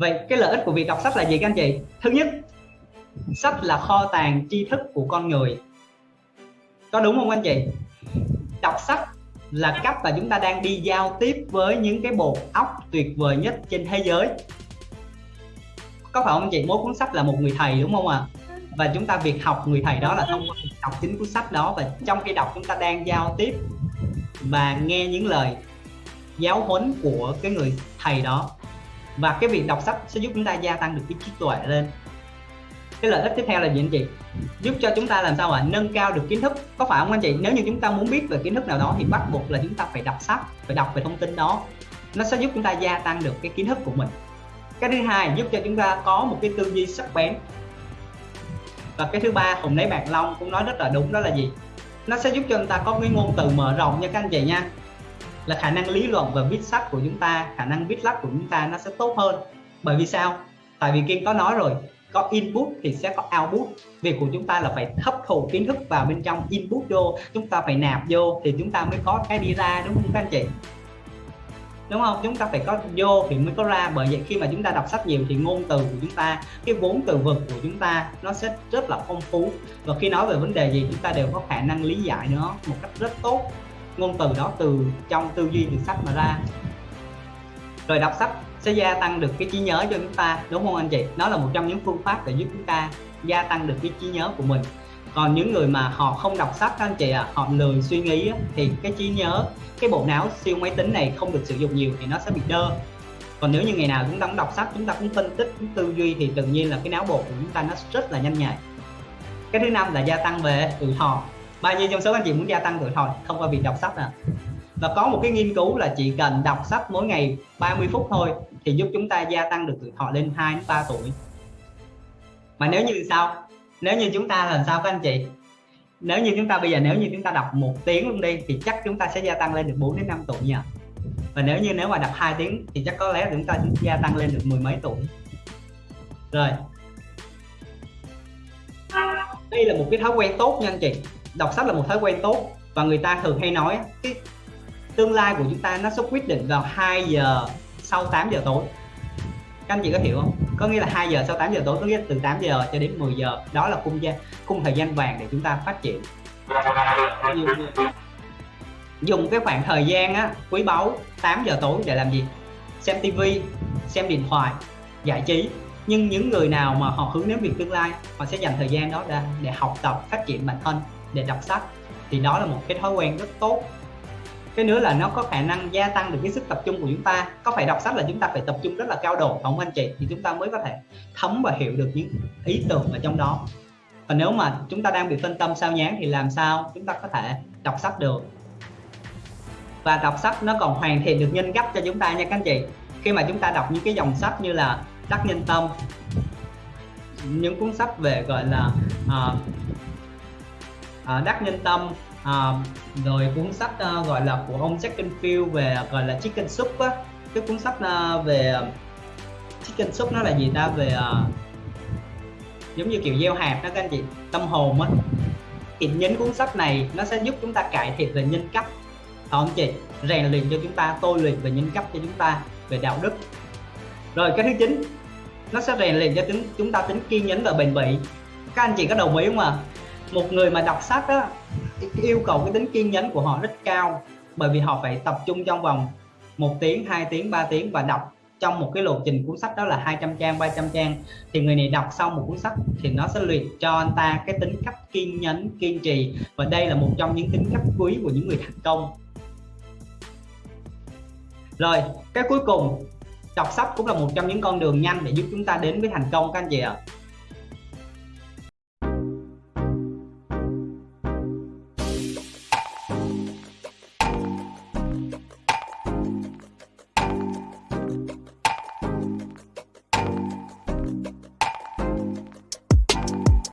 vậy cái lợi ích của việc đọc sách là gì các anh chị? Thứ nhất, sách là kho tàng tri thức của con người. Có đúng không anh chị? Đọc sách là cách mà chúng ta đang đi giao tiếp với những cái bộ óc tuyệt vời nhất trên thế giới. Có phải không anh chị? Mỗi cuốn sách là một người thầy đúng không ạ? À? và chúng ta việc học người thầy đó là thông qua đọc chính cuốn sách đó. Và trong khi đọc chúng ta đang giao tiếp và nghe những lời giáo huấn của cái người thầy đó và cái việc đọc sách sẽ giúp chúng ta gia tăng được cái trí tuệ lên. Cái lợi ích tiếp theo là gì anh chị? Giúp cho chúng ta làm sao ạ? Nâng cao được kiến thức. Có phải không anh chị? Nếu như chúng ta muốn biết về kiến thức nào đó thì bắt buộc là chúng ta phải đọc sách, phải đọc về thông tin đó. Nó sẽ giúp chúng ta gia tăng được cái kiến thức của mình. Cái thứ hai, giúp cho chúng ta có một cái tư duy sắc bén. Và cái thứ ba, hùng lấy bạc long cũng nói rất là đúng, đó là gì? Nó sẽ giúp cho chúng ta có cái ngôn từ mở rộng nha các anh chị nha là khả năng lý luận và viết sách của chúng ta, khả năng viết lách của chúng ta nó sẽ tốt hơn. Bởi vì sao? Tại vì kim có nói rồi, có input thì sẽ có output. Việc của chúng ta là phải hấp thụ kiến thức vào bên trong, input vô, chúng ta phải nạp vô thì chúng ta mới có cái đi ra, đúng không các anh chị? Đúng không? Chúng ta phải có vô thì mới có ra. Bởi vậy khi mà chúng ta đọc sách nhiều thì ngôn từ của chúng ta, cái vốn từ vựng của chúng ta nó sẽ rất là phong phú. Và khi nói về vấn đề gì, chúng ta đều có khả năng lý giải nó một cách rất tốt ngôn từ đó từ trong tư duy từ sách mà ra. Rồi đọc sách sẽ gia tăng được cái trí nhớ cho chúng ta, đúng không anh chị? Nó là một trong những phương pháp để giúp chúng ta gia tăng được cái trí nhớ của mình. Còn những người mà họ không đọc sách các anh chị à họ lười suy nghĩ thì cái trí nhớ, cái bộ não siêu máy tính này không được sử dụng nhiều thì nó sẽ bị đơ. Còn nếu như ngày nào chúng ta cũng đọc sách, chúng ta cũng phân tích, cũng tư duy thì tự nhiên là cái não bộ của chúng ta nó rất là nhanh nhạy. Cái thứ năm là gia tăng về tuổi thọ bao nhiêu trong số anh chị muốn gia tăng tuổi thọ thông qua việc đọc sách à và có một cái nghiên cứu là chỉ cần đọc sách mỗi ngày 30 phút thôi thì giúp chúng ta gia tăng được tuổi thọ lên 2 đến 3 tuổi. Mà nếu như sao? Nếu như chúng ta làm sao các anh chị? Nếu như chúng ta bây giờ nếu như chúng ta đọc một tiếng luôn đi thì chắc chúng ta sẽ gia tăng lên được 4 đến 5 tuổi nha và nếu như nếu mà đọc 2 tiếng thì chắc có lẽ chúng ta gia tăng lên được mười mấy tuổi. Rồi. Đây là một cái thói quen tốt nha anh chị đọc sách là một thói quen tốt. Và người ta thường hay nói cái tương lai của chúng ta nó sẽ quyết định vào 2 giờ sau 8 giờ tối. Các anh chị có hiểu không? Có nghĩa là 2 giờ sau 8 giờ tối có nghĩa là từ 8 giờ cho đến 10 giờ. Đó là khung gian khung thời gian vàng để chúng ta phát triển. Dùng cái khoảng thời gian á, quý báu 8 giờ tối để làm gì? Xem tivi xem điện thoại giải trí. Nhưng những người nào mà họ hướng đến việc tương lai họ sẽ dành thời gian đó ra để học tập phát triển bản thân để đọc sách thì đó là một cái thói quen rất tốt. Cái nữa là nó có khả năng gia tăng được cái sức tập trung của chúng ta. Có phải đọc sách là chúng ta phải tập trung rất là cao độ không anh chị? Thì chúng ta mới có thể thấm và hiểu được những ý tưởng ở trong đó. Và nếu mà chúng ta đang bị phân tâm sao nhán thì làm sao chúng ta có thể đọc sách được? Và đọc sách nó còn hoàn thiện được nhân cách cho chúng ta nha các anh chị. Khi mà chúng ta đọc những cái dòng sách như là đắc nhân tâm những cuốn sách về gọi là uh, À, đắc nhân tâm à, rồi cuốn sách uh, gọi là của ông Jack Canfield về gọi là Chicken Soup á. Cái cuốn sách uh, về Chicken Soup nó là gì ta? Về uh, giống như kiểu gieo hạt đó các anh chị tâm hồn á. Thì nhấn cuốn sách này nó sẽ giúp chúng ta cải thiện về nhân cách. Không chị? Rèn luyện cho chúng ta tôi luyện về nhân cách cho chúng ta về đạo đức. Rồi cái thứ chín nó sẽ rèn luyện cho tính chúng ta tính kiên nhẫn và bền bỉ. Các anh chị có đồng ý không ạ? à? Một người mà đọc sách á, yêu cầu cái tính kiên nhẫn của họ rất cao, bởi vì họ phải tập trung trong vòng một tiếng 2 tiếng 3 tiếng và đọc trong một cái lộ trình cuốn sách đó là 200 trang 300 trang. Thì người này đọc xong một cuốn sách thì nó sẽ luyện cho anh ta cái tính cách kiên nhẫn, kiên trì và đây là một trong những tính cách quý của những người thành công. Rồi, cái cuối cùng, đọc sách cũng là một trong những con đường nhanh để giúp chúng ta đến với thành công các anh chị ạ. à